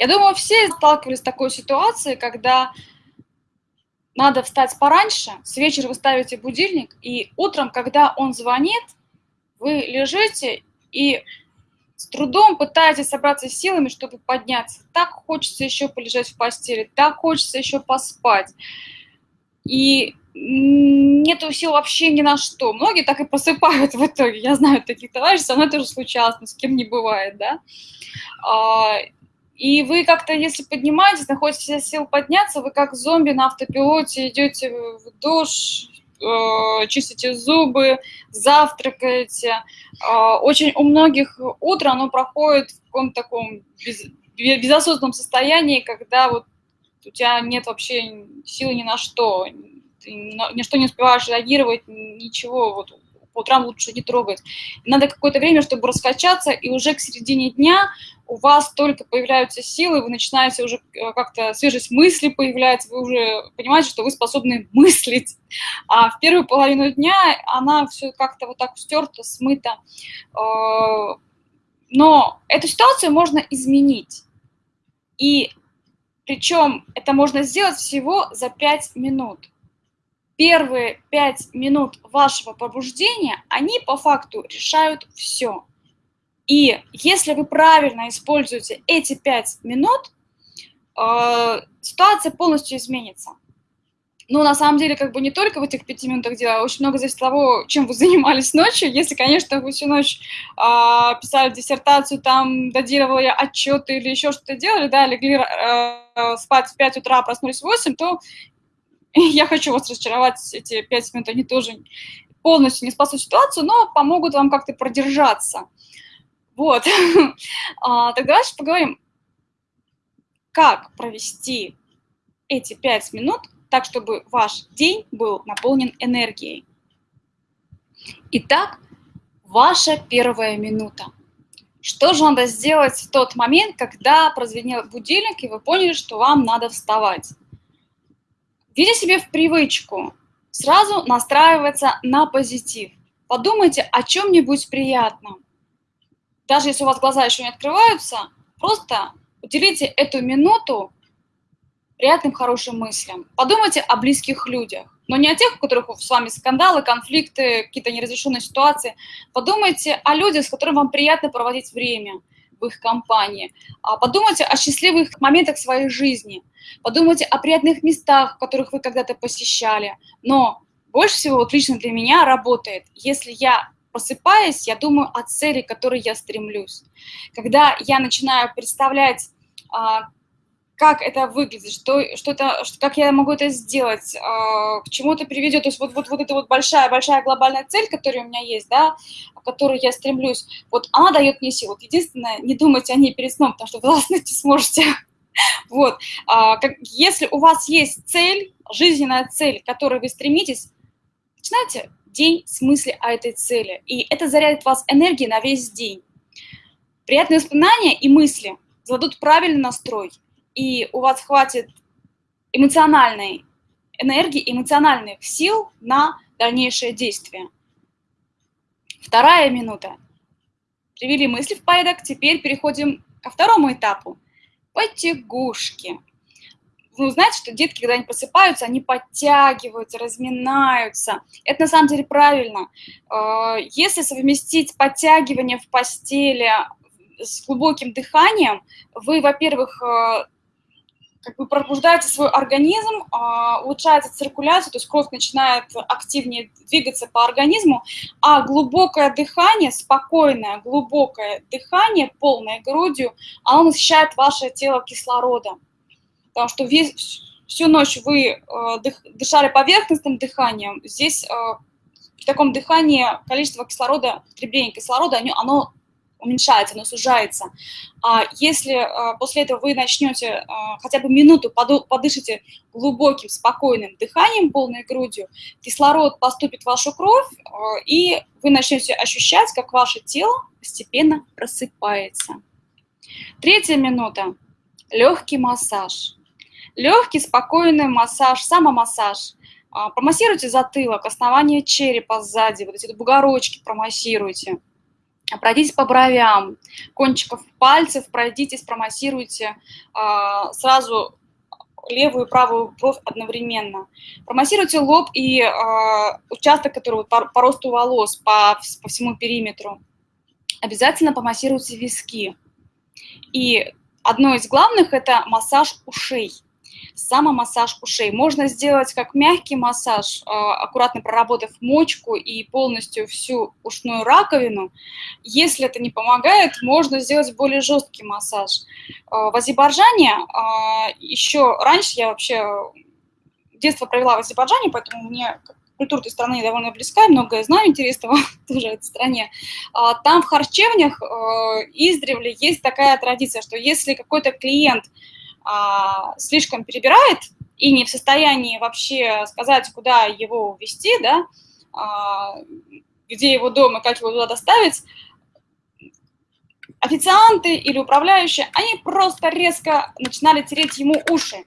Я думаю, все сталкивались с такой ситуацией, когда надо встать пораньше, с вечера вы ставите будильник, и утром, когда он звонит, вы лежите и с трудом пытаетесь собраться с силами, чтобы подняться. Так хочется еще полежать в постели, так хочется еще поспать. И нету сил вообще ни на что. Многие так и просыпают в итоге. Я знаю таких товарищей, со мной тоже случалось, но с кем не бывает, да. И вы как-то, если поднимаетесь, находите сил подняться, вы как зомби на автопилоте идете в душ, э, чистите зубы, завтракаете. Э, очень у многих утро оно проходит в каком-то таком без, безосознанном состоянии, когда вот у тебя нет вообще силы ни на что, ты ни что не успеваешь реагировать, ничего, вот по утрам лучше не трогать. Надо какое-то время, чтобы раскачаться, и уже к середине дня у вас только появляются силы, вы начинаете уже э, как-то свежесть мысли появляется, вы уже понимаете, что вы способны мыслить. А в первую половину дня она все как-то вот так стерта, смыта. Э, но эту ситуацию можно изменить. И причем это можно сделать всего за 5 минут первые пять минут вашего пробуждения, они по факту решают все. И если вы правильно используете эти пять минут, э, ситуация полностью изменится. Ну, на самом деле, как бы не только в этих пяти минутах дело, очень много зависит от того, чем вы занимались ночью. Если, конечно, вы всю ночь э, писали диссертацию, там, додировали отчеты или еще что-то делали, да, легли э, спать в 5 утра, проснулись в 8, то я хочу вас разочаровать, эти пять минут, они тоже полностью не спасут ситуацию, но помогут вам как-то продержаться. Вот. а, так давайте поговорим, как провести эти пять минут так, чтобы ваш день был наполнен энергией. Итак, ваша первая минута. Что же надо сделать в тот момент, когда прозвенел будильник, и вы поняли, что вам надо вставать? Введите себе в привычку сразу настраиваться на позитив. Подумайте о чем-нибудь приятном. Даже если у вас глаза еще не открываются, просто уделите эту минуту приятным, хорошим мыслям. Подумайте о близких людях, но не о тех, у которых с вами скандалы, конфликты, какие-то неразрешенные ситуации. Подумайте о людях, с которыми вам приятно проводить время в их компании. А подумайте о счастливых моментах своей жизни. Подумайте о приятных местах, которых вы когда-то посещали. Но больше всего, вот лично для меня работает, если я просыпаясь, я думаю о цели, к которой я стремлюсь. Когда я начинаю представлять, а, как это выглядит, что, что это, что, как я могу это сделать, а, к чему это приведет. То есть вот, вот, вот эта вот большая-большая глобальная цель, которая у меня есть, да, к которой я стремлюсь, вот она дает мне силу. Вот единственное, не думайте о ней перед сном, потому что вы не сможете. Вот. А, как, если у вас есть цель, жизненная цель, к которой вы стремитесь, начинайте день с мысли о этой цели. И это зарядит вас энергией на весь день. Приятные воспоминания и мысли зададут правильный настрой, и у вас хватит эмоциональной энергии, эмоциональных сил на дальнейшее действие. Вторая минута. Привели мысли в порядок, теперь переходим ко второму этапу – потягушки. Вы знаете, что детки, когда они просыпаются, они подтягиваются, разминаются. Это на самом деле правильно. Э, если совместить подтягивание в постели с глубоким дыханием, вы, во-первых, э, как бы пробуждаете свой организм, а, улучшается циркуляция, то есть кровь начинает активнее двигаться по организму, а глубокое дыхание, спокойное, глубокое дыхание, полной грудью, оно насыщает ваше тело кислородом. Потому что весь, всю ночь вы э, дышали поверхностным дыханием, здесь э, в таком дыхании количество кислорода, потребление кислорода, оно, оно уменьшается, оно сужается. А если а, после этого вы начнете а, хотя бы минуту подышите глубоким, спокойным дыханием, полной грудью, кислород поступит в вашу кровь, а, и вы начнете ощущать, как ваше тело постепенно просыпается. Третья минута. Легкий массаж. Легкий, спокойный массаж, самомассаж. Промассируйте затылок, основание черепа сзади, вот эти бугорочки промассируйте Пройдитесь по бровям, кончиков пальцев, пройдитесь, промассируйте э, сразу левую и правую бровь одновременно. Промассируйте лоб и э, участок, который по, по росту волос, по, по всему периметру. Обязательно помассируйте виски. И одно из главных – это массаж ушей – самомассаж ушей. Можно сделать как мягкий массаж, а, аккуратно проработав мочку и полностью всю ушную раковину. Если это не помогает, можно сделать более жесткий массаж. А, в Азербайджане а, еще раньше я вообще детство провела в Азербайджане, поэтому мне культура этой страны довольно близка, многое знаю интересного тоже этой стране. Там в харчевнях издревле есть такая традиция, что если какой-то клиент а, слишком перебирает и не в состоянии вообще сказать, куда его увезти, да, а, где его дом и как его туда доставить, официанты или управляющие, они просто резко начинали тереть ему уши.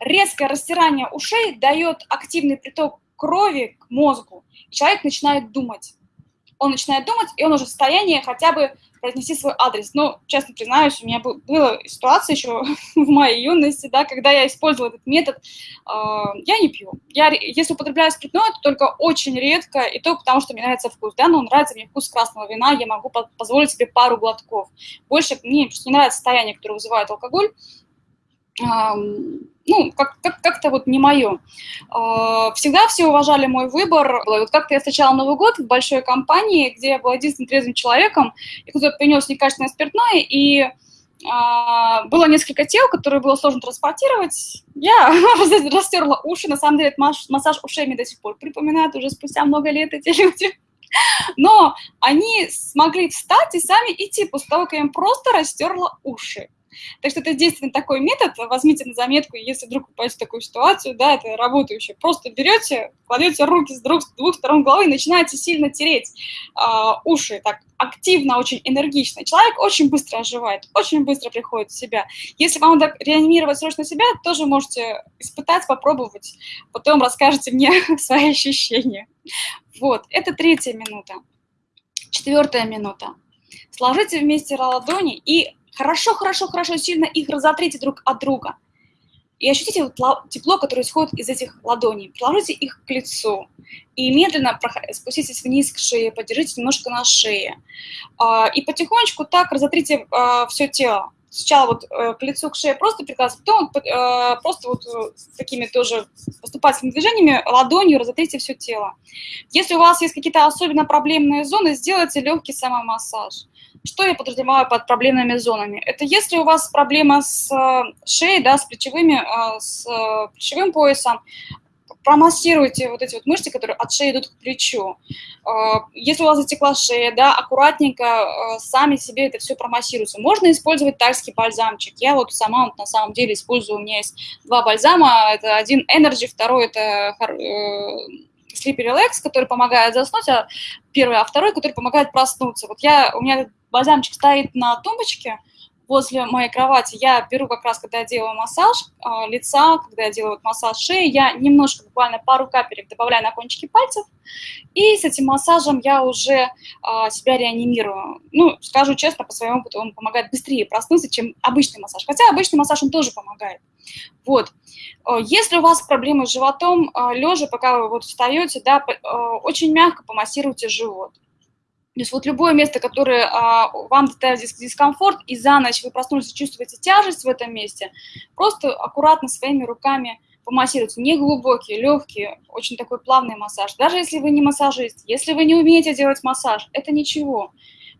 Резкое растирание ушей дает активный приток крови к мозгу, и человек начинает думать. Он начинает думать, и он уже в состоянии хотя бы произнести свой адрес. Ну, честно признаюсь, у меня был, была ситуация еще в моей юности, да, когда я использовала этот метод. Э, я не пью. Я, если употребляю спиртное, то только очень редко, и то потому, что мне нравится вкус. Да, но нравится мне вкус красного вина, я могу позволить себе пару глотков. Больше мне просто не нравится состояние, которое вызывает алкоголь ну, как, как, как-то вот не мое. А, всегда все уважали мой выбор. Вот как-то я встречала Новый год в большой компании, где я была единственным трезвым человеком, и кто-то принес некачественное спиртное, и а, было несколько тел, которые было сложно транспортировать. Я растерла уши, на самом деле это массаж ушей мне до сих пор припоминает уже спустя много лет эти люди. Но они смогли встать и сами идти после того, как я им просто растерла уши. Так что это действительно такой метод, возьмите на заметку, если вдруг попасть в такую ситуацию, да, это работающее. Просто берете, кладете руки с двух, с двух сторон головы и начинаете сильно тереть э, уши, так активно, очень энергично. Человек очень быстро оживает, очень быстро приходит в себя. Если вам надо реанимировать срочно себя, тоже можете испытать, попробовать. Потом расскажете мне свои ощущения. Вот, это третья минута. Четвертая минута. Сложите вместе ладони и Хорошо, хорошо, хорошо, сильно их разотрите друг от друга. И ощутите тепло, которое исходит из этих ладоней. Приложите их к лицу. И медленно спуститесь вниз к шее, подержите немножко на шее. А, и потихонечку так разотрите а, все тело. Сначала вот э, к лицу, к шее просто прикладывать, потом э, просто вот э, такими тоже поступательными движениями ладонью разотрите все тело. Если у вас есть какие-то особенно проблемные зоны, сделайте легкий самомассаж. Что я подразумеваю под проблемными зонами? Это если у вас проблема с э, шеей, да, с плечевыми, э, с э, плечевым поясом, промассируйте вот эти вот мышцы, которые от шеи идут к плечу. Если у вас затекла шея, да, аккуратненько сами себе это все промассируйте. Можно использовать тайский бальзамчик. Я вот сама вот на самом деле использую, у меня есть два бальзама. Это один Energy, второй это Sleepy Relax, который помогает заснуть, а первый, а второй, который помогает проснуться. Вот я, у меня бальзамчик стоит на тумбочке возле моей кровати. Я беру как раз, когда я делаю массаж э, лица, когда я делаю массаж шеи, я немножко, буквально пару капелек добавляю на кончики пальцев, и с этим массажем я уже э, себя реанимирую. Ну, скажу честно, по своему опыту он помогает быстрее проснуться, чем обычный массаж. Хотя обычный массаж он тоже помогает. Вот. Если у вас проблемы с животом, лежа, пока вы вот встаете, да, очень мягко помассируйте живот. То есть вот любое место, которое а, вам доставит дискомфорт, и за ночь вы проснулись и чувствуете тяжесть в этом месте, просто аккуратно своими руками помассируйте. Не глубокий, легкий, очень такой плавный массаж. Даже если вы не массажист, если вы не умеете делать массаж, это ничего.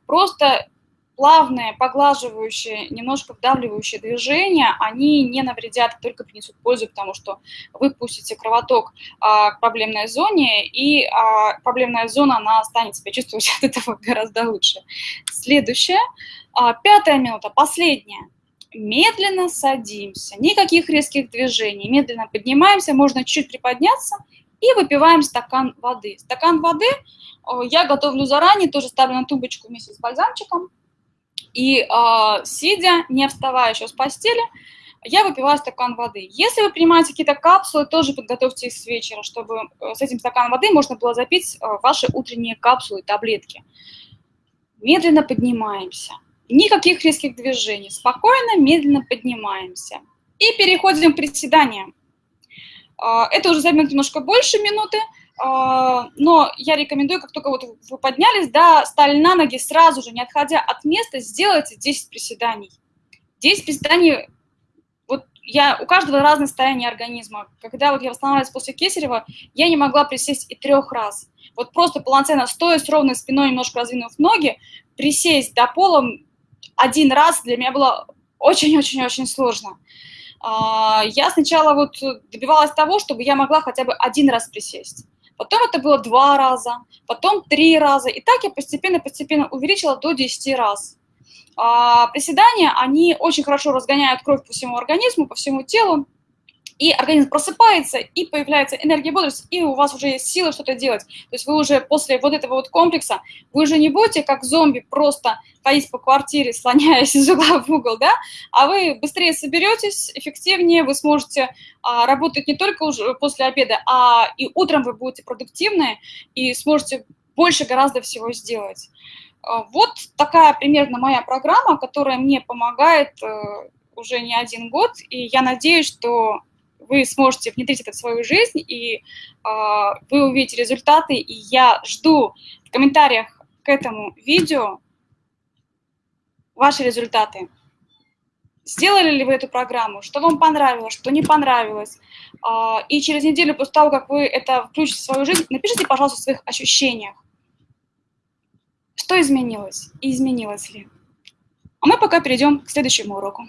Просто плавные, поглаживающие, немножко вдавливающие движения, они не навредят, только принесут пользу, потому что вы пустите кровоток а, к проблемной зоне, и а, проблемная зона, она станет себя чувствовать от этого гораздо лучше. Следующая, а, пятая минута, последняя. Медленно садимся, никаких резких движений, медленно поднимаемся, можно чуть приподняться и выпиваем стакан воды. Стакан воды я готовлю заранее, тоже ставлю на тумбочку вместе с бальзамчиком, и э, сидя, не вставая еще с постели, я выпиваю стакан воды. Если вы принимаете какие-то капсулы, тоже подготовьте их с вечера, чтобы э, с этим стаканом воды можно было запить э, ваши утренние капсулы, таблетки. медленно поднимаемся. Никаких резких движений. Спокойно, медленно поднимаемся. И переходим к приседаниям. А, это уже займет немножко больше минуты, но я рекомендую, как только вот вы поднялись, да, стали на ноги, сразу же, не отходя от места, сделайте 10 приседаний. 10 приседаний, вот я, у каждого разное состояние организма. Когда вот я восстанавливалась после Кесарева, я не могла присесть и трех раз. Вот просто полноценно стоя с ровной спиной, немножко раздвинув ноги, присесть до пола один раз для меня было очень-очень-очень сложно. А, я сначала вот добивалась того, чтобы я могла хотя бы один раз присесть. Потом это было два раза, потом три раза. И так я постепенно-постепенно увеличила до 10 раз. А, приседания, они очень хорошо разгоняют кровь по всему организму, по всему телу и организм просыпается, и появляется энергия бодрости, и у вас уже есть силы что-то делать. То есть вы уже после вот этого вот комплекса, вы уже не будете как зомби просто ходить по квартире, слоняясь из угла в угол, да, а вы быстрее соберетесь, эффективнее, вы сможете а, работать не только уже после обеда, а и утром вы будете продуктивны и сможете больше гораздо всего сделать. А, вот такая примерно моя программа, которая мне помогает э, уже не один год, и я надеюсь, что вы сможете внедрить это в свою жизнь, и э, вы увидите результаты, и я жду в комментариях к этому видео ваши результаты. Сделали ли вы эту программу, что вам понравилось, что не понравилось. Э, и через неделю после того, как вы это включите в свою жизнь, напишите, пожалуйста, о своих ощущениях. Что изменилось и изменилось ли? А мы пока перейдем к следующему уроку.